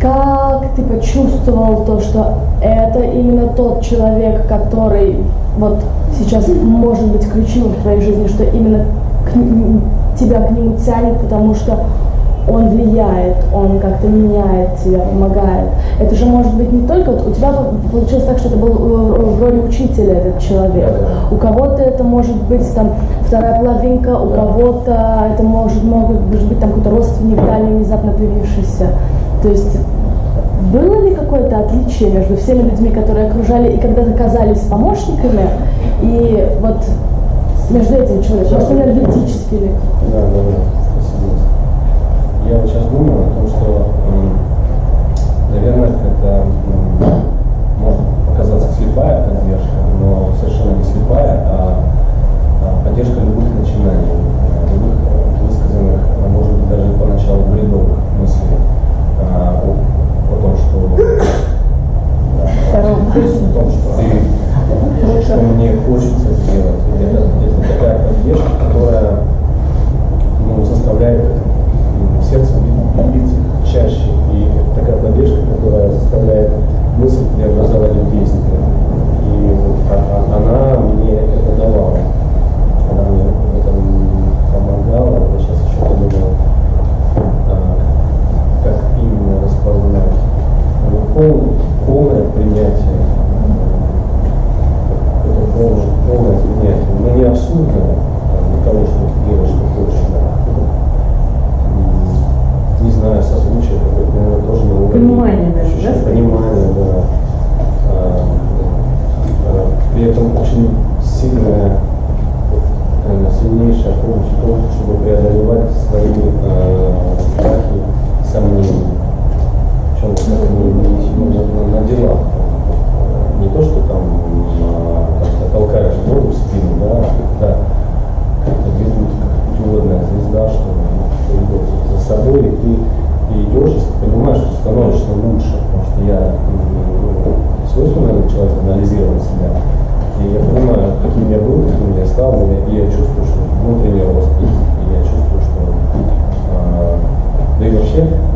как ты почувствовал то, что это именно тот человек, который вот сейчас может быть ключевым в твоей жизни, что именно к, тебя к нему тянет, потому что он влияет, он как-то меняет тебя, помогает. Это же может быть не только, у тебя получилось так, что это был э, в роли учителя этот человек. У кого-то это может быть там вторая половинка, у кого-то это может, может быть там какой-то родственник дальний внезапно появившийся. То есть было ли какое-то отличие между всеми людьми, которые окружали и когда-то казались помощниками, и вот между этим человеком, может, энергетически ли? Да, да, да. Я вот сейчас думаю о том, что, наверное, это может показаться слепая поддержка, но совершенно не слепая, а, а поддержка любых начинаний, любых высказанных, а может быть, даже поначалу бредовых мыслей а, о, о том, что о том, что ты, что мне хочется сделать. Это, это такая поддержка, которая ну, заставляет сердце биться чаще. И такая поддержка, которая заставляет мысль преобразовать в действие. И вот, а, а, она мне это давала. Она мне в этом помогала. Я сейчас еще подумал, а, как именно распознать. Ну, пол, полное принятие. Это полное, полное принятие. Но не абсурдное для того, чтобы ты делаешь, что хочешь. Не знаю, созвучие, наверное, тоже на уровне. Понимание, наверное, да? Понимание, да. А, а, при этом очень сильная, наверное, сильнейшая помощь в том, чтобы преодолевать свои э, страхи, сомнения. Причем как они на, на делах. Не то, что там а, толкаешь воду в спину, да, а когда как-то ведут, как путеводная звезда, что идет за собой, и ты и идешь, и понимаешь, что становишься лучше, потому что я ну, свойственно человек анализировал себя. Gracias.